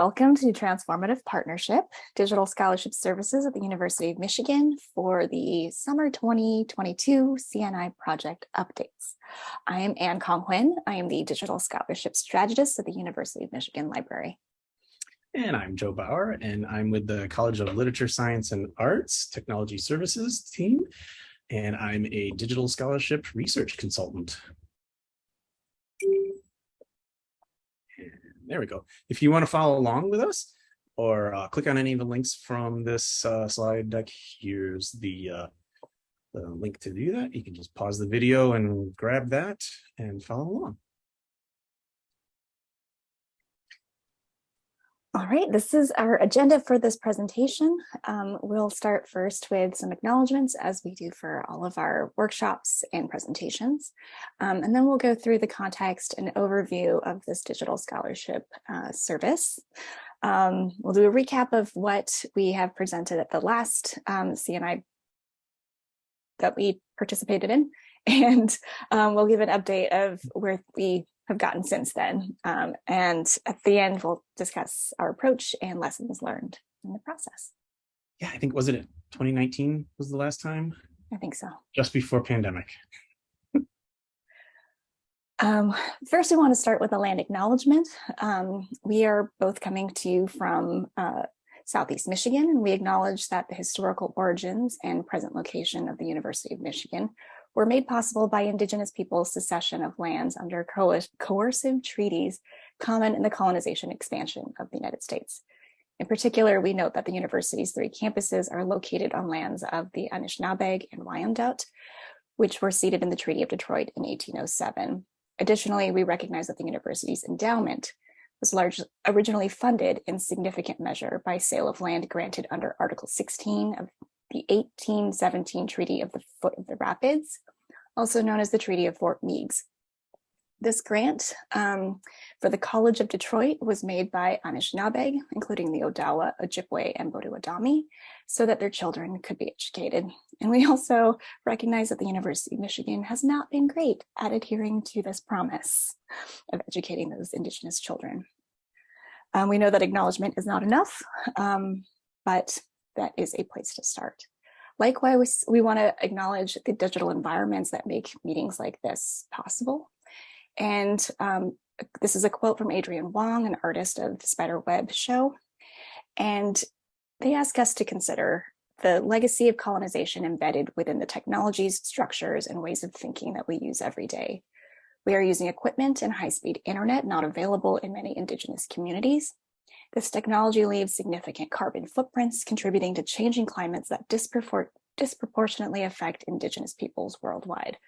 Welcome to Transformative Partnership, Digital Scholarship Services at the University of Michigan for the Summer 2022 CNI Project Updates. I am Anne Cong-Huyen. I am the Digital Scholarship Strategist at the University of Michigan Library. And I'm Joe Bauer, and I'm with the College of Literature, Science, and Arts Technology Services team, and I'm a digital scholarship research consultant. There we go. If you want to follow along with us or uh, click on any of the links from this uh, slide deck, here's the, uh, the link to do that. You can just pause the video and grab that and follow along. All right, this is our agenda for this presentation. Um, we'll start first with some acknowledgements as we do for all of our workshops and presentations. Um, and then we'll go through the context and overview of this digital scholarship uh, service. Um, we'll do a recap of what we have presented at the last um, CNI that we participated in. And um, we'll give an update of where we have gotten since then. Um, and at the end, we'll discuss our approach and lessons learned in the process. Yeah, I think, wasn't it 2019 was the last time? I think so. Just before pandemic. Um, first, we want to start with a land acknowledgement. Um, we are both coming to you from uh, Southeast Michigan, and we acknowledge that the historical origins and present location of the University of Michigan were made possible by indigenous peoples' secession of lands under co coercive treaties common in the colonization expansion of the United States. In particular, we note that the university's three campuses are located on lands of the Anishinaabeg and Wyandot, which were ceded in the Treaty of Detroit in 1807. Additionally, we recognize that the university's endowment was largely originally funded in significant measure by sale of land granted under Article 16 of the 1817 Treaty of the Foot of the Rapids, also known as the Treaty of Fort Meigs. This grant um, for the College of Detroit was made by Anishinaabeg, including the Odawa, Ojibwe, and Potawatomi, so that their children could be educated. And we also recognize that the University of Michigan has not been great at adhering to this promise of educating those Indigenous children. Um, we know that acknowledgement is not enough, um, but that is a place to start. Likewise, we want to acknowledge the digital environments that make meetings like this possible. And um, this is a quote from Adrienne Wong, an artist of the Spider Web show. And they ask us to consider the legacy of colonization embedded within the technologies, structures, and ways of thinking that we use every day. We are using equipment and high-speed internet not available in many indigenous communities. This technology leaves significant carbon footprints, contributing to changing climates that dispropor disproportionately affect Indigenous peoples worldwide.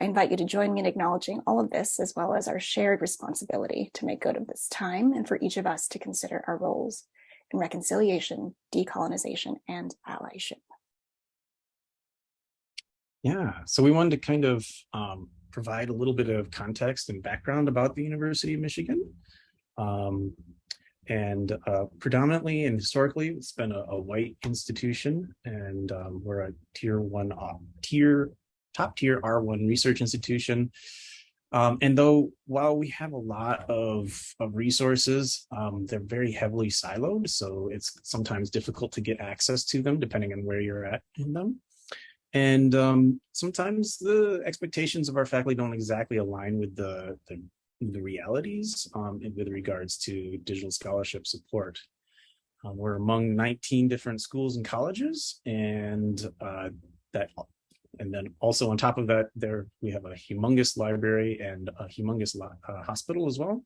I invite you to join me in acknowledging all of this, as well as our shared responsibility to make good of this time and for each of us to consider our roles in reconciliation, decolonization, and allyship. Yeah, so we wanted to kind of um, provide a little bit of context and background about the University of Michigan. Um, and uh, predominantly and historically it's been a, a white institution and um, we're a tier one uh, tier top tier R1 research institution. Um, and though while we have a lot of, of resources, um, they're very heavily siloed. So it's sometimes difficult to get access to them depending on where you're at in them. And um, sometimes the expectations of our faculty don't exactly align with the, the the realities um, with regards to digital scholarship support. Um, we're among 19 different schools and colleges, and uh, that, and then also on top of that, there we have a humongous library and a humongous uh, hospital as well.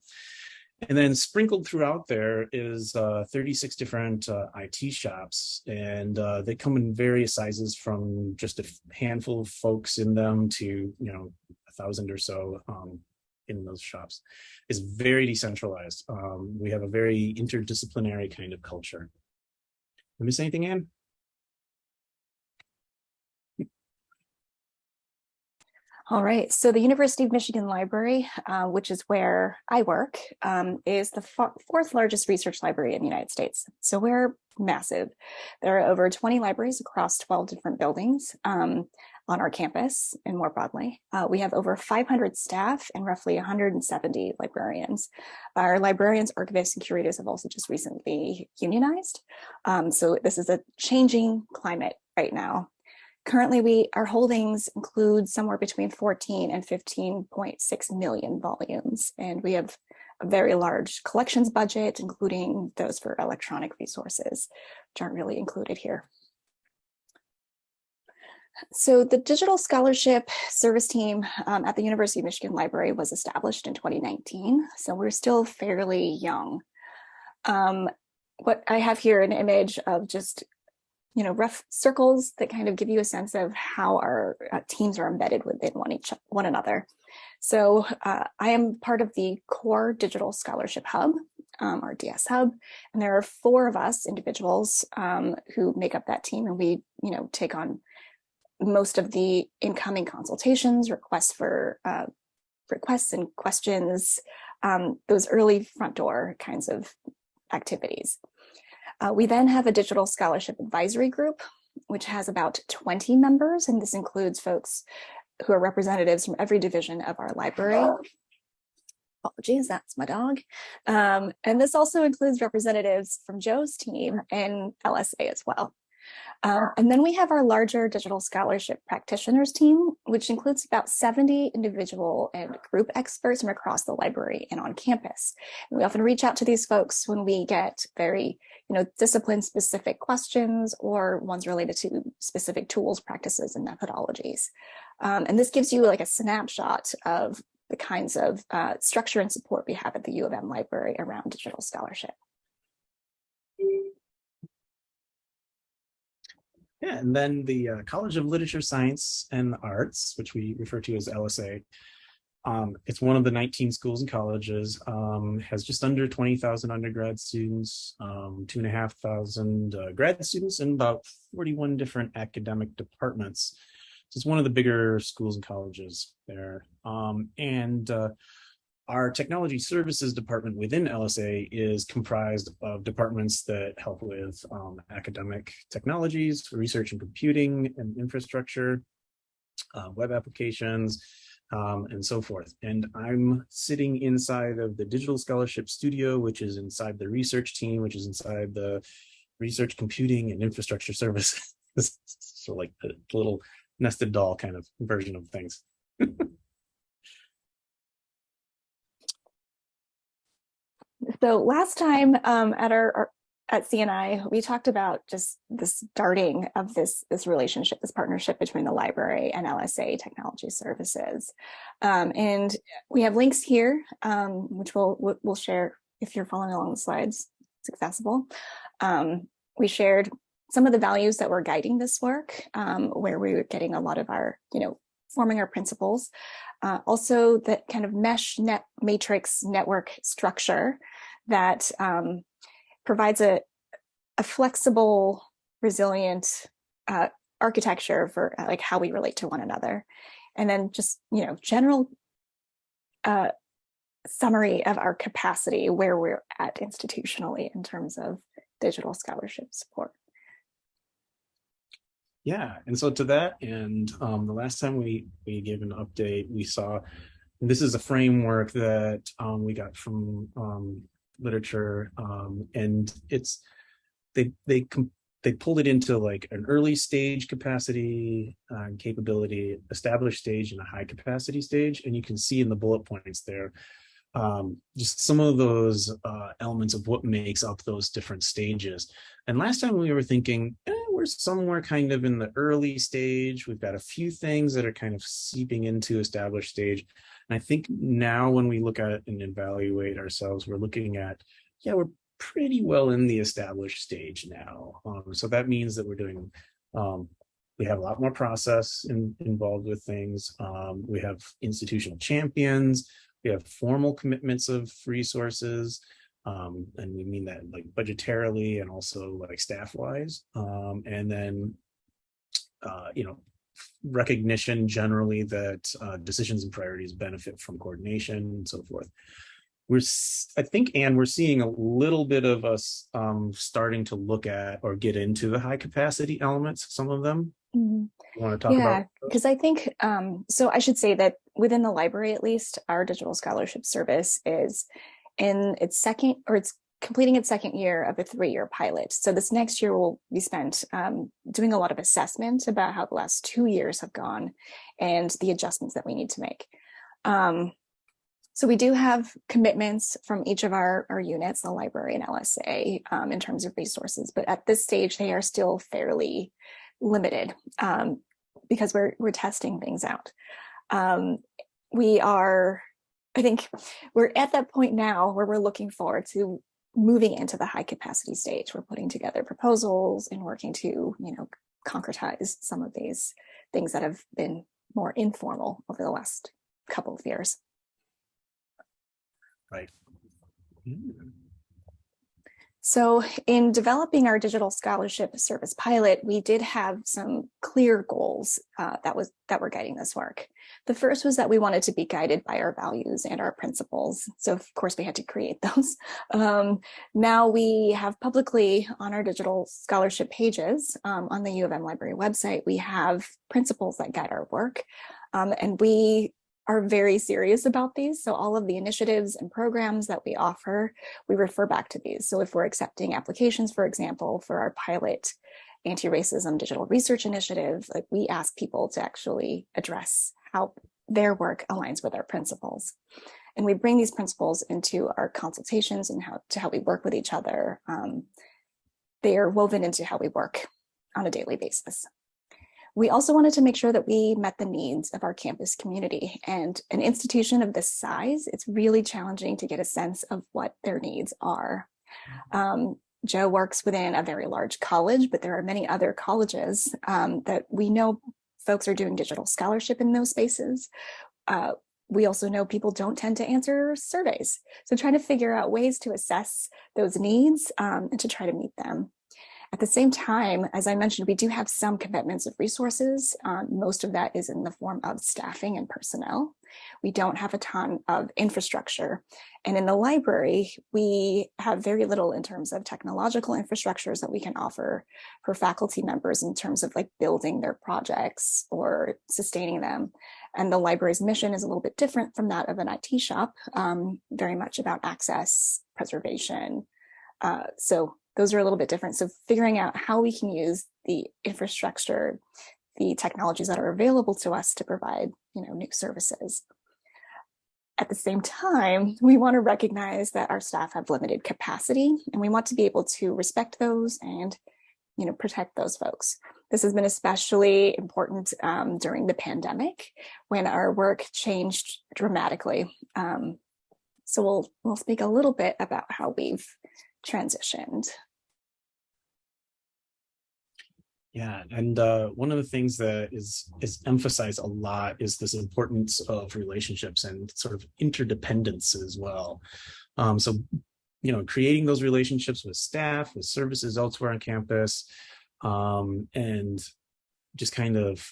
And then sprinkled throughout there is uh, 36 different uh, IT shops, and uh, they come in various sizes from just a handful of folks in them to, you know, a thousand or so um, in those shops is very decentralized. Um, we have a very interdisciplinary kind of culture. I miss anything, Anne? All right, so the University of Michigan Library, uh, which is where I work, um, is the fourth largest research library in the United States. So we're massive. There are over 20 libraries across 12 different buildings um, on our campus and more broadly. Uh, we have over 500 staff and roughly 170 librarians. Our librarians, archivists, and curators have also just recently unionized. Um, so this is a changing climate right now. Currently, we our holdings include somewhere between 14 and 15.6 million volumes, and we have a very large collections budget, including those for electronic resources, which aren't really included here. So the Digital Scholarship Service Team um, at the University of Michigan Library was established in 2019, so we're still fairly young. Um, what I have here an image of just you know, rough circles that kind of give you a sense of how our uh, teams are embedded within one each one another. So uh, I am part of the core digital scholarship hub, um, our DS hub, and there are four of us individuals um, who make up that team, and we, you know, take on most of the incoming consultations, requests for uh, requests and questions, um, those early front door kinds of activities. Uh, we then have a digital scholarship advisory group, which has about 20 members, and this includes folks who are representatives from every division of our library. Apologies, that's my dog. Um, and this also includes representatives from Joe's team and LSA as well. Uh, and then we have our larger digital scholarship practitioners team, which includes about 70 individual and group experts from across the library and on campus. And we often reach out to these folks when we get very, you know, discipline specific questions or ones related to specific tools, practices, and methodologies. Um, and this gives you like a snapshot of the kinds of uh, structure and support we have at the U of M library around digital scholarship. Yeah, and then the uh, College of Literature, Science, and Arts, which we refer to as LSA, um, it's one of the 19 schools and colleges, um, has just under 20,000 undergrad students, um, two and a half thousand uh, grad students, and about 41 different academic departments. So it's one of the bigger schools and colleges there. Um, and uh, our technology services department within LSA is comprised of departments that help with um, academic technologies, research and computing and infrastructure, uh, web applications, um, and so forth. And I'm sitting inside of the digital scholarship studio, which is inside the research team, which is inside the research computing and infrastructure services. so like the little nested doll kind of version of things. So last time um, at our, our, at CNI, we talked about just the starting of this this relationship, this partnership between the library and LSA Technology Services, um, and we have links here, um, which we'll we'll share if you're following along the slides. It's accessible. Um, we shared some of the values that were guiding this work, um, where we were getting a lot of our, you know, forming our principles. Uh, also, the kind of mesh net matrix network structure that um, provides a, a flexible, resilient uh, architecture for uh, like how we relate to one another. And then just, you know, general uh, summary of our capacity where we're at institutionally in terms of digital scholarship support. Yeah, and so to that and um, the last time we we gave an update, we saw this is a framework that um, we got from um, literature, um, and it's they they they pulled it into like an early stage capacity uh, capability, established stage, and a high capacity stage, and you can see in the bullet points there um, just some of those uh, elements of what makes up those different stages. And last time we were thinking, eh, we're somewhere kind of in the early stage. We've got a few things that are kind of seeping into established stage. And I think now when we look at and evaluate ourselves, we're looking at, yeah, we're pretty well in the established stage now. Um, so that means that we're doing, um, we have a lot more process in, involved with things. Um, we have institutional champions. We have formal commitments of resources. Um, and we mean that like budgetarily and also like staff wise. Um, and then, uh, you know, recognition generally that uh, decisions and priorities benefit from coordination and so forth. We're, I think, and we're seeing a little bit of us um, starting to look at or get into the high capacity elements, some of them. Mm -hmm. want to talk yeah, because I think, um, so I should say that within the library, at least, our digital scholarship service is in its second, or it's completing its second year of a three-year pilot. So this next year will be spent um, doing a lot of assessment about how the last two years have gone and the adjustments that we need to make. Um, so we do have commitments from each of our, our units, the library and LSA, um, in terms of resources, but at this stage, they are still fairly limited um, because we're, we're testing things out. Um, we are I think we're at that point now where we're looking forward to moving into the high capacity stage. We're putting together proposals and working to, you know, concretize some of these things that have been more informal over the last couple of years. Right. Mm. So in developing our digital scholarship service pilot, we did have some clear goals uh, that was that were guiding this work. The first was that we wanted to be guided by our values and our principles. So of course we had to create those. Um, now we have publicly on our digital scholarship pages um, on the U of M library website, we have principles that guide our work. Um, and we are very serious about these. So all of the initiatives and programs that we offer, we refer back to these. So if we're accepting applications, for example, for our pilot anti-racism digital research initiative, like we ask people to actually address how their work aligns with our principles. And we bring these principles into our consultations and how to how we work with each other. Um, they are woven into how we work on a daily basis. We also wanted to make sure that we met the needs of our campus community and an institution of this size, it's really challenging to get a sense of what their needs are. Um, Joe works within a very large college, but there are many other colleges um, that we know folks are doing digital scholarship in those spaces. Uh, we also know people don't tend to answer surveys. So trying to figure out ways to assess those needs um, and to try to meet them. At the same time, as I mentioned, we do have some commitments of resources. Um, most of that is in the form of staffing and personnel. We don't have a ton of infrastructure. And in the library, we have very little in terms of technological infrastructures that we can offer for faculty members in terms of like building their projects or sustaining them. And the library's mission is a little bit different from that of an IT shop, um, very much about access, preservation. Uh, so those are a little bit different. So figuring out how we can use the infrastructure, the technologies that are available to us to provide, you know, new services. At the same time, we want to recognize that our staff have limited capacity and we want to be able to respect those and, you know, protect those folks. This has been especially important um, during the pandemic when our work changed dramatically. Um, so we'll, we'll speak a little bit about how we've transitioned. Yeah, and uh, one of the things that is is emphasized a lot is this importance of relationships and sort of interdependence as well. Um, so, you know, creating those relationships with staff, with services elsewhere on campus, um, and just kind of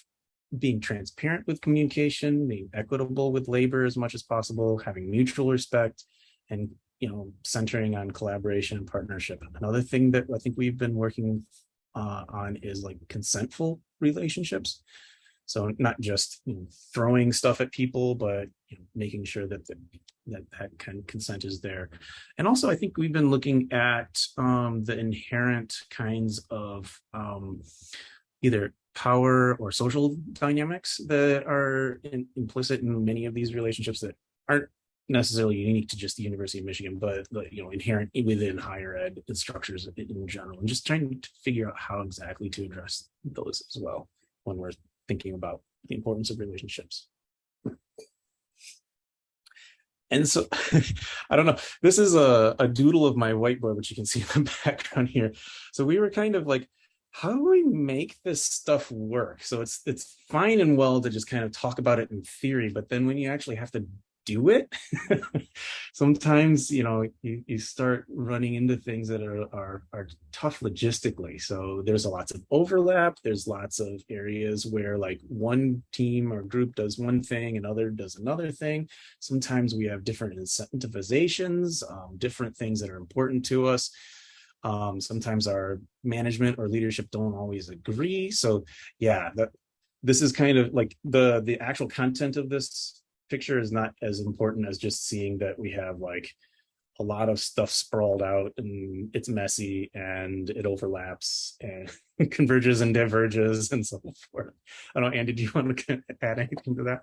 being transparent with communication, being equitable with labor as much as possible, having mutual respect, and you know, centering on collaboration and partnership. Another thing that I think we've been working uh, on is like consentful relationships. So not just you know, throwing stuff at people, but you know, making sure that the, that that kind of consent is there. And also, I think we've been looking at um, the inherent kinds of um, either power or social dynamics that are in, implicit in many of these relationships that aren't necessarily unique to just the University of Michigan, but you know, inherent within higher ed structures in general, and just trying to figure out how exactly to address those as well when we're thinking about the importance of relationships. And so, I don't know, this is a, a doodle of my whiteboard, which you can see in the background here. So we were kind of like, how do we make this stuff work? So it's it's fine and well to just kind of talk about it in theory, but then when you actually have to do it. Sometimes, you know, you, you start running into things that are, are, are tough logistically. So there's a lots of overlap. There's lots of areas where like one team or group does one thing, another does another thing. Sometimes we have different incentivizations, um, different things that are important to us. Um, sometimes our management or leadership don't always agree. So yeah, that this is kind of like the the actual content of this picture is not as important as just seeing that we have like a lot of stuff sprawled out and it's messy and it overlaps and converges and diverges and so forth. I don't know, Andy, do you want to add anything to that?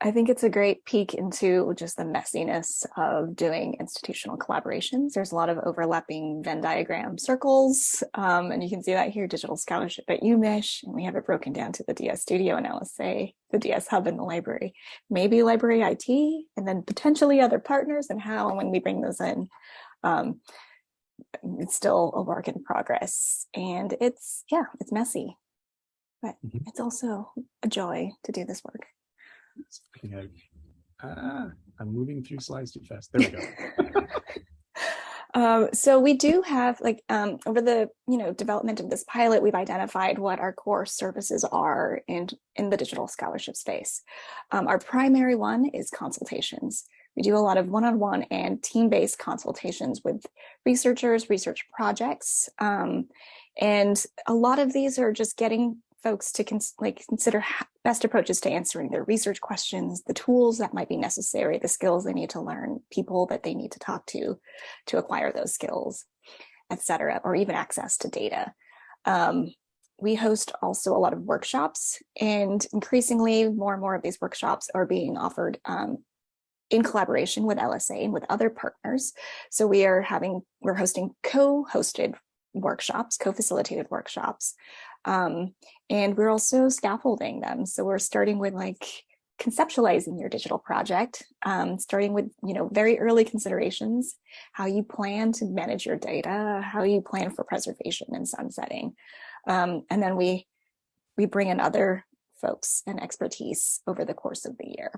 I think it's a great peek into just the messiness of doing institutional collaborations. There's a lot of overlapping Venn diagram circles, um, and you can see that here, digital scholarship at UMich, and we have it broken down to the DS Studio and LSA, the DS Hub in the library, maybe library IT, and then potentially other partners and how and when we bring those in. Um, it's still a work in progress, and it's, yeah, it's messy, but mm -hmm. it's also a joy to do this work. Ah, I'm moving through slides too fast. There we go. um, so we do have like um, over the you know development of this pilot, we've identified what our core services are in in the digital scholarship space. Um, our primary one is consultations. We do a lot of one-on-one -on -one and team-based consultations with researchers, research projects, um, and a lot of these are just getting folks to cons like consider best approaches to answering their research questions, the tools that might be necessary, the skills they need to learn, people that they need to talk to to acquire those skills, etc., or even access to data. Um, we host also a lot of workshops and increasingly more and more of these workshops are being offered um, in collaboration with LSA and with other partners. So we are having, we're hosting co-hosted workshops, co-facilitated workshops um, and we're also scaffolding them. So we're starting with like conceptualizing your digital project, um, starting with, you know, very early considerations, how you plan to manage your data, how you plan for preservation and sunsetting. Um, and then we, we bring in other folks and expertise over the course of the year.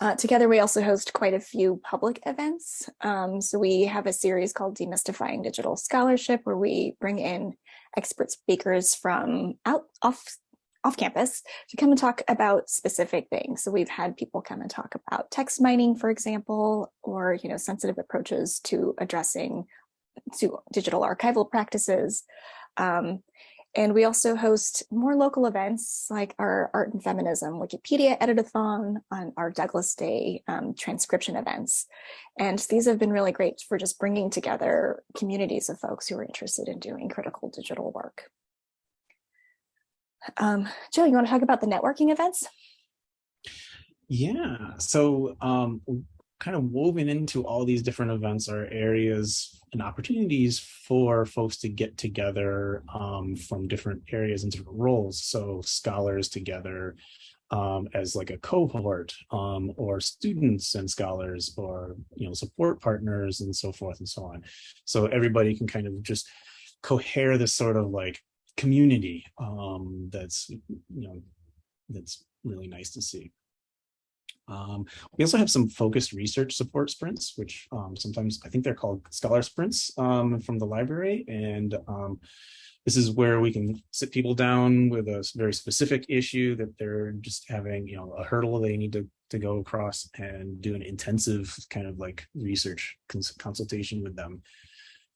Uh, together, we also host quite a few public events. Um, so we have a series called Demystifying Digital Scholarship, where we bring in expert speakers from out off off campus to come and talk about specific things. So we've had people come and talk about text mining, for example, or you know sensitive approaches to addressing to digital archival practices. Um, and we also host more local events like our Art and Feminism Wikipedia Editathon on our Douglass Day um, transcription events. And these have been really great for just bringing together communities of folks who are interested in doing critical digital work. Um, Joe, you want to talk about the networking events? Yeah, so um, kind of woven into all these different events are areas and opportunities for folks to get together um, from different areas and different roles. So scholars together um, as like a cohort um, or students and scholars or, you know, support partners and so forth and so on. So everybody can kind of just cohere this sort of like community um, that's, you know, that's really nice to see. Um, we also have some focused research support sprints, which um, sometimes I think they're called scholar sprints um, from the library. And um, this is where we can sit people down with a very specific issue that they're just having, you know, a hurdle they need to, to go across and do an intensive kind of like research cons consultation with them.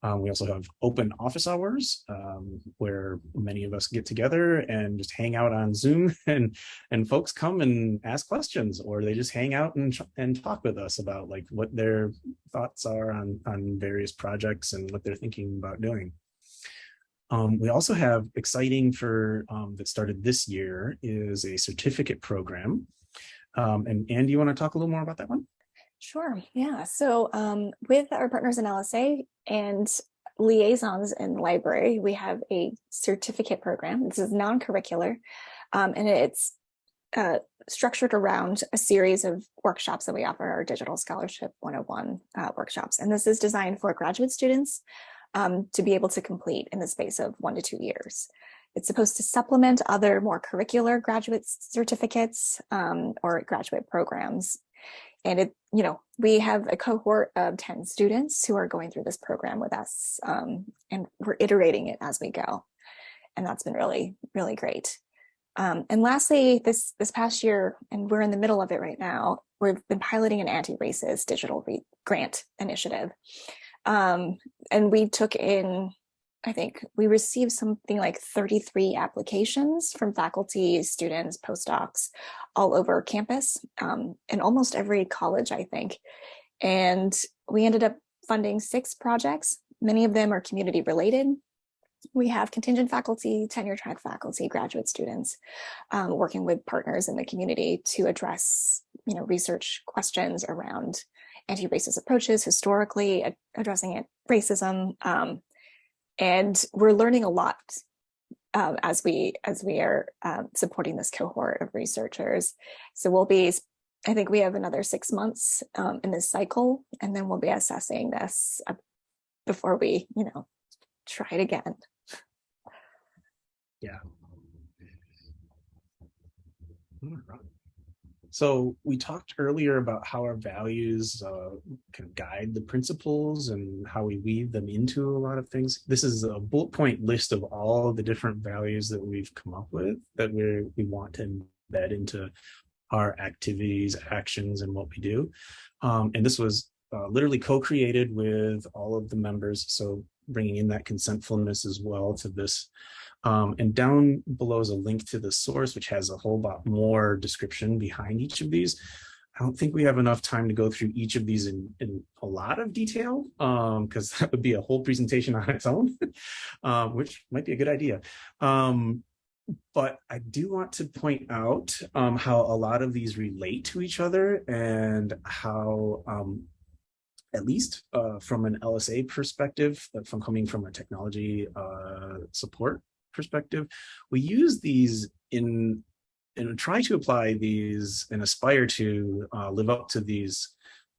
Um, we also have open office hours um, where many of us get together and just hang out on Zoom and and folks come and ask questions or they just hang out and, and talk with us about like what their thoughts are on, on various projects and what they're thinking about doing. Um, we also have exciting for um, that started this year is a certificate program. Um, and Andy, you want to talk a little more about that one? Sure. Yeah. So um, with our partners in LSA and liaisons in the library, we have a certificate program. This is non-curricular, um, and it's uh, structured around a series of workshops that we offer our Digital Scholarship 101 uh, workshops. And this is designed for graduate students um, to be able to complete in the space of one to two years. It's supposed to supplement other more curricular graduate certificates um, or graduate programs and it, you know, we have a cohort of 10 students who are going through this program with us um, and we're iterating it as we go. And that's been really, really great. Um, and lastly, this, this past year, and we're in the middle of it right now, we've been piloting an anti-racist digital grant initiative. Um, and we took in, I think we received something like 33 applications from faculty, students, postdocs all over campus um, in almost every college, I think. And we ended up funding six projects. Many of them are community related. We have contingent faculty, tenure track faculty, graduate students um, working with partners in the community to address you know, research questions around anti-racist approaches historically, addressing it, racism. Um, and we're learning a lot um, as we as we are um, supporting this cohort of researchers. So we'll be, I think we have another six months um, in this cycle, and then we'll be assessing this before we, you know, try it again. Yeah. So we talked earlier about how our values uh, of guide the principles and how we weave them into a lot of things. This is a bullet point list of all the different values that we've come up with that we we want to embed into our activities, actions, and what we do. Um, and this was uh, literally co-created with all of the members. So bringing in that consentfulness as well to this um, and down below is a link to the source, which has a whole lot more description behind each of these. I don't think we have enough time to go through each of these in, in a lot of detail, because um, that would be a whole presentation on its own, um, which might be a good idea. Um, but I do want to point out um, how a lot of these relate to each other and how um, at least uh, from an LSA perspective, uh, from coming from a technology uh, support perspective, we use these in and try to apply these and aspire to uh, live up to these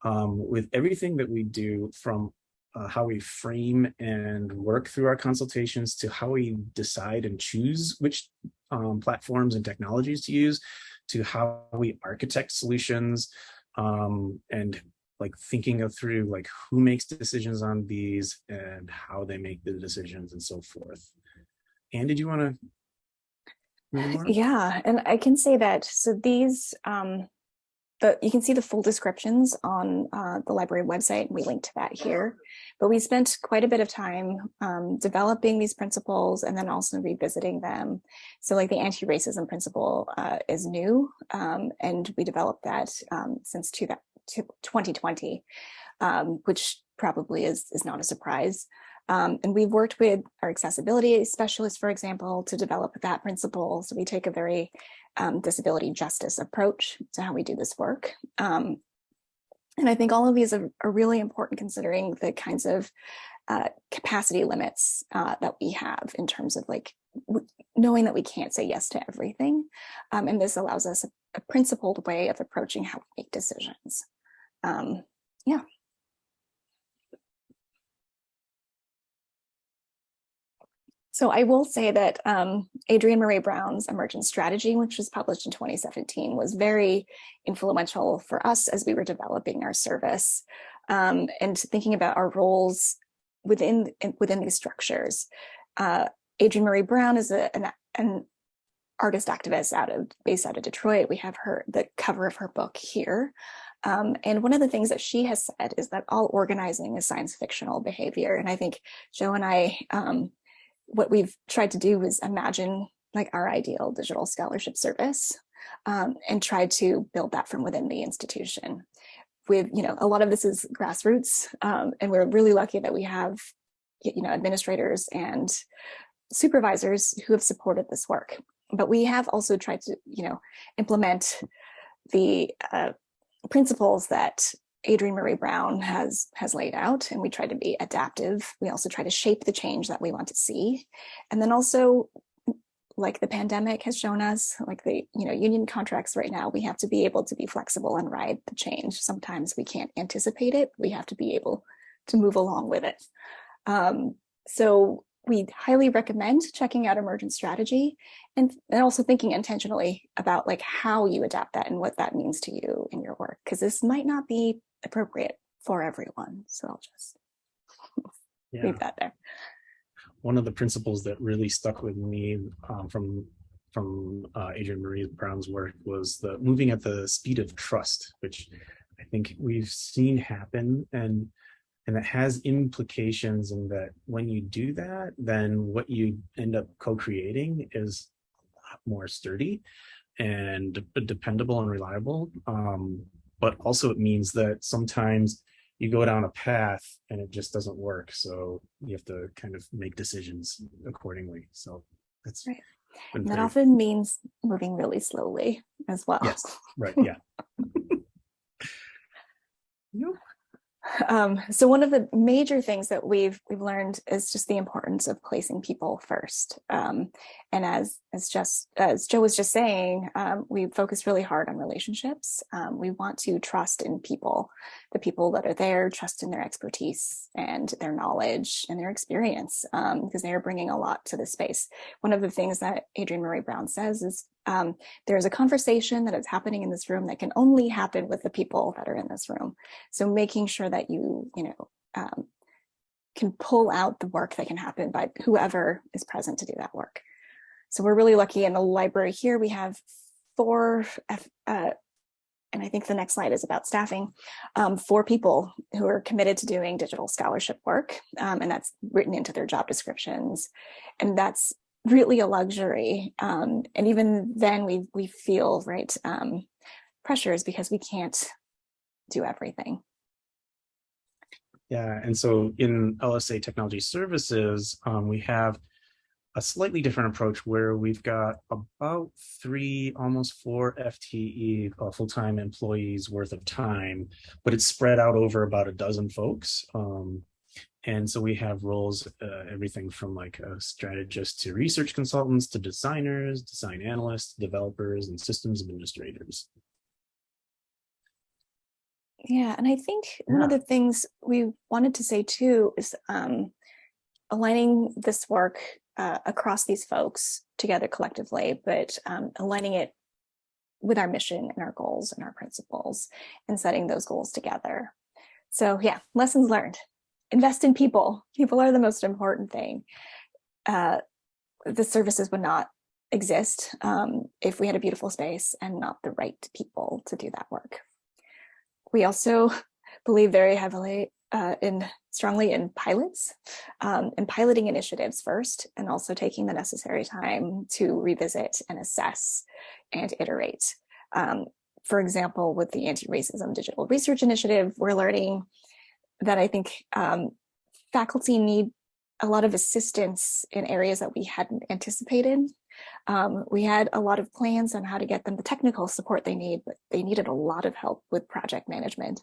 um, with everything that we do from uh, how we frame and work through our consultations to how we decide and choose which um, platforms and technologies to use to how we architect solutions um, and like thinking of through like who makes decisions on these and how they make the decisions and so forth. Anne, did you want to? Yeah, and I can say that. So these, um, the you can see the full descriptions on uh, the library website, and we link to that here. But we spent quite a bit of time um, developing these principles and then also revisiting them. So like the anti-racism principle uh, is new, um, and we developed that um, since 2020, um, which probably is, is not a surprise. Um, and we've worked with our accessibility specialists, for example, to develop that principle. So we take a very um, disability justice approach to how we do this work. Um, and I think all of these are, are, really important considering the kinds of uh, capacity limits uh, that we have in terms of like knowing that we can't say yes to everything. Um, and this allows us a, a, principled way of approaching how we make decisions. Um, yeah. So I will say that um, Adrienne Maree Brown's Emergent Strategy, which was published in 2017, was very influential for us as we were developing our service um, and thinking about our roles within within these structures. Uh, Adrienne Maree Brown is a, an, an artist activist out of based out of Detroit. We have her the cover of her book here. Um, and one of the things that she has said is that all organizing is science fictional behavior. And I think Joe and I um, what we've tried to do is imagine like our ideal digital scholarship service um, and try to build that from within the institution. With, you know, a lot of this is grassroots um, and we're really lucky that we have, you know, administrators and supervisors who have supported this work. But we have also tried to, you know, implement the uh, principles that Adrienne Maree Brown has has laid out and we try to be adaptive. We also try to shape the change that we want to see. And then also like the pandemic has shown us, like the you know union contracts right now, we have to be able to be flexible and ride the change. Sometimes we can't anticipate it. We have to be able to move along with it. Um, so we highly recommend checking out emergent strategy and, and also thinking intentionally about like how you adapt that and what that means to you in your work, because this might not be appropriate for everyone. So I'll just yeah. leave that there. One of the principles that really stuck with me um, from from uh, Adrienne Maree Brown's work was the moving at the speed of trust, which I think we've seen happen and and it has implications in that when you do that, then what you end up co-creating is a lot more sturdy and dependable and reliable. Um, but also it means that sometimes you go down a path and it just doesn't work. So you have to kind of make decisions accordingly. So that's right. And That often means moving really slowly as well. Yes, right, yeah. Um, so one of the major things that we've we've learned is just the importance of placing people first. Um, and as as just as Joe was just saying, um, we focus really hard on relationships. Um, we want to trust in people, the people that are there, trust in their expertise and their knowledge and their experience, um, because they are bringing a lot to the space. One of the things that Adrienne Maree Brown says is um, there's a conversation that is happening in this room that can only happen with the people that are in this room. So making sure that you, you know, um, can pull out the work that can happen by whoever is present to do that work. So we're really lucky in the library here. We have four, uh, and I think the next slide is about staffing, um, four people who are committed to doing digital scholarship work, um, and that's written into their job descriptions. And that's really a luxury. Um, and even then we, we feel, right, um, pressures because we can't do everything. Yeah, and so in LSA Technology Services, um, we have a slightly different approach where we've got about three, almost four FTE uh, full-time employees worth of time, but it's spread out over about a dozen folks. Um, and so we have roles, uh, everything from like a strategist to research consultants to designers, design analysts, developers, and systems administrators. Yeah, and I think yeah. one of the things we wanted to say too is um, aligning this work uh, across these folks together collectively, but um, aligning it with our mission and our goals and our principles and setting those goals together. So yeah, lessons learned invest in people. People are the most important thing. Uh, the services would not exist um, if we had a beautiful space and not the right people to do that work. We also believe very heavily uh, in strongly in pilots um, and piloting initiatives first, and also taking the necessary time to revisit and assess and iterate. Um, for example, with the Anti-Racism Digital Research Initiative, we're learning that I think um, faculty need a lot of assistance in areas that we hadn't anticipated. Um, we had a lot of plans on how to get them the technical support they need, but they needed a lot of help with project management.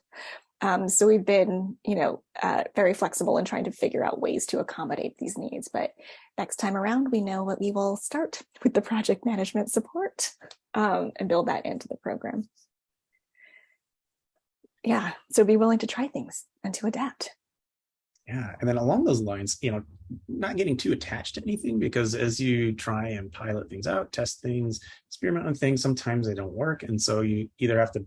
Um, so we've been, you know, uh, very flexible in trying to figure out ways to accommodate these needs. But next time around, we know what we will start with the project management support um, and build that into the program yeah, so be willing to try things and to adapt. Yeah, and then along those lines, you know, not getting too attached to anything because as you try and pilot things out, test things, experiment on things, sometimes they don't work. And so you either have to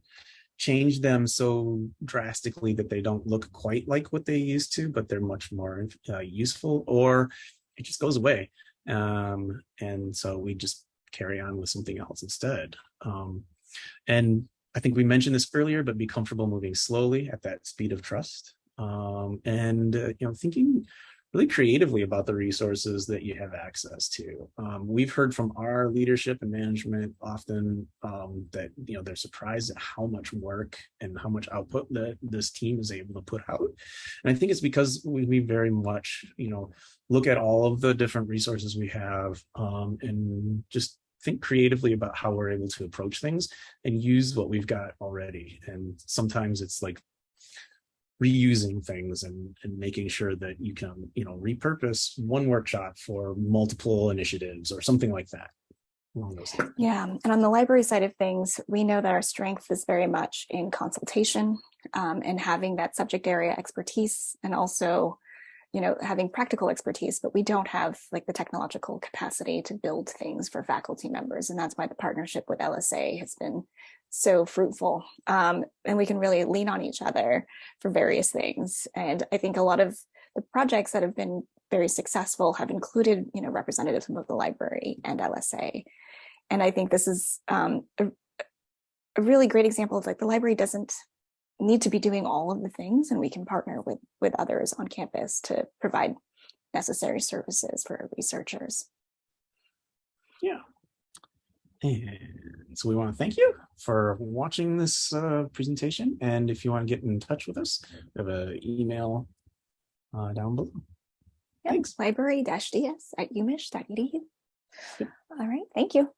change them so drastically that they don't look quite like what they used to, but they're much more uh, useful, or it just goes away. Um, and so we just carry on with something else instead. Um, and I think we mentioned this earlier, but be comfortable moving slowly at that speed of trust. Um, and, uh, you know, thinking really creatively about the resources that you have access to. Um, we've heard from our leadership and management often um, that, you know, they're surprised at how much work and how much output that this team is able to put out. And I think it's because we, we very much, you know, look at all of the different resources we have um, and just think creatively about how we're able to approach things and use what we've got already. And sometimes it's like reusing things and, and making sure that you can, you know, repurpose one workshop for multiple initiatives or something like that. Yeah, and on the library side of things, we know that our strength is very much in consultation um, and having that subject area expertise and also you know, having practical expertise, but we don't have like the technological capacity to build things for faculty members. And that's why the partnership with LSA has been so fruitful. Um, and we can really lean on each other for various things. And I think a lot of the projects that have been very successful have included, you know, representatives from both the library and LSA. And I think this is um, a, a really great example of like the library doesn't need to be doing all of the things and we can partner with with others on campus to provide necessary services for researchers. Yeah. And so we want to thank you for watching this uh, presentation. And if you want to get in touch with us, we have an email uh, down below. Yep, Thanks. Library-ds at umich.edu. Yep. All right, thank you.